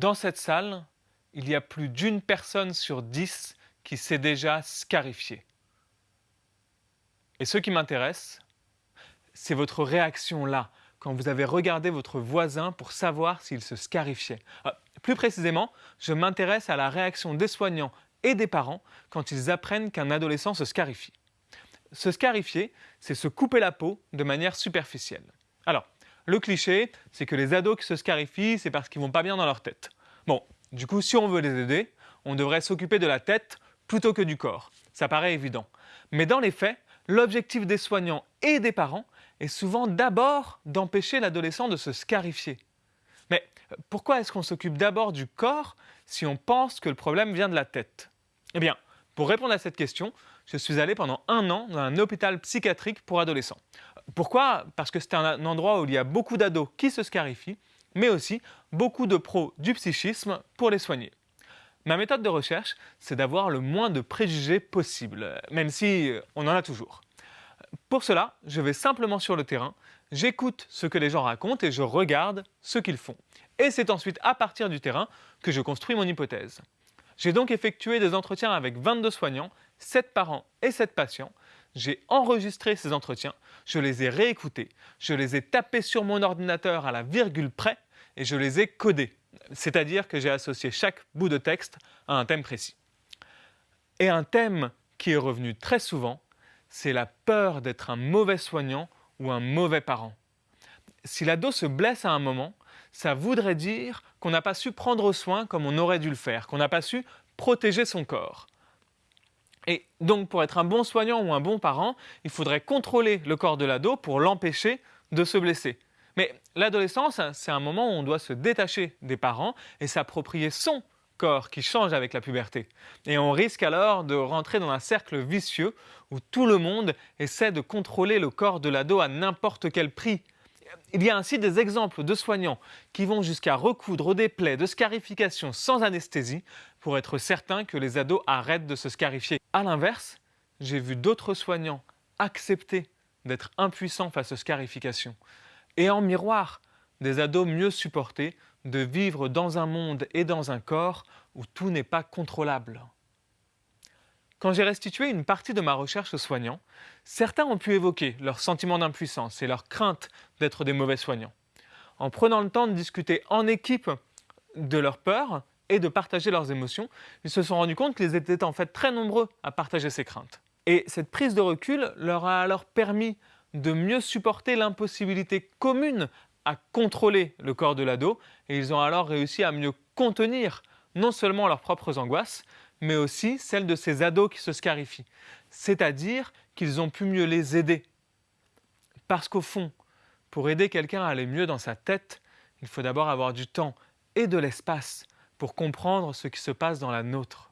Dans cette salle, il y a plus d'une personne sur dix qui s'est déjà scarifiée. Et ce qui m'intéresse, c'est votre réaction là, quand vous avez regardé votre voisin pour savoir s'il se scarifiait. Ah, plus précisément, je m'intéresse à la réaction des soignants et des parents quand ils apprennent qu'un adolescent se scarifie. Se scarifier, c'est se couper la peau de manière superficielle. Alors, le cliché, c'est que les ados qui se scarifient, c'est parce qu'ils vont pas bien dans leur tête. Bon, du coup, si on veut les aider, on devrait s'occuper de la tête plutôt que du corps. Ça paraît évident. Mais dans les faits, l'objectif des soignants et des parents est souvent d'abord d'empêcher l'adolescent de se scarifier. Mais pourquoi est-ce qu'on s'occupe d'abord du corps si on pense que le problème vient de la tête? Eh bien, pour répondre à cette question, je suis allé pendant un an dans un hôpital psychiatrique pour adolescents. Pourquoi? Parce que c'est un endroit où il y a beaucoup d'ados qui se scarifient, mais aussi beaucoup de pros du psychisme pour les soigner. Ma méthode de recherche, c'est d'avoir le moins de préjugés possible, même si euh, on en a toujours. Pour cela, je vais simplement sur le terrain, j'écoute ce que les gens racontent et je regarde ce qu'ils font. Et c'est ensuite à partir du terrain que je construis mon hypothèse. J'ai donc effectué des entretiens avec 22 soignants, 7 parents et 7 patients. J'ai enregistré ces entretiens, je les ai réécoutés, je les ai tapés sur mon ordinateur à la virgule près et je les ai codés c'est-à-dire que j'ai associé chaque bout de texte à un thème précis. Et un thème qui est revenu très souvent, c'est la peur d'être un mauvais soignant ou un mauvais parent. Si l'ado se blesse à un moment, ça voudrait dire qu'on n'a pas su prendre soin comme on aurait dû le faire, qu'on n'a pas su protéger son corps. Et donc pour être un bon soignant ou un bon parent, il faudrait contrôler le corps de l'ado pour l'empêcher de se blesser. Mais l'adolescence, c'est un moment où on doit se détacher des parents et s'approprier son corps qui change avec la puberté. Et on risque alors de rentrer dans un cercle vicieux où tout le monde essaie de contrôler le corps de l'ado à n'importe quel prix. Il y a ainsi des exemples de soignants qui vont jusqu'à recoudre des plaies de scarification sans anesthésie pour être certains que les ados arrêtent de se scarifier. A l'inverse, j'ai vu d'autres soignants accepter d'être impuissants face aux scarifications et en miroir, des ados mieux supportés de vivre dans un monde et dans un corps où tout n'est pas contrôlable. Quand j'ai restitué une partie de ma recherche aux soignants, certains ont pu évoquer leur sentiment d'impuissance et leur crainte d'être des mauvais soignants. En prenant le temps de discuter en équipe de leurs peurs et de partager leurs émotions, ils se sont rendus compte qu'ils étaient en fait très nombreux à partager ces craintes. Et cette prise de recul leur a alors permis de mieux supporter l'impossibilité commune à contrôler le corps de l'ado et ils ont alors réussi à mieux contenir non seulement leurs propres angoisses, mais aussi celles de ces ados qui se scarifient. C'est-à-dire qu'ils ont pu mieux les aider. Parce qu'au fond, pour aider quelqu'un à aller mieux dans sa tête, il faut d'abord avoir du temps et de l'espace pour comprendre ce qui se passe dans la nôtre.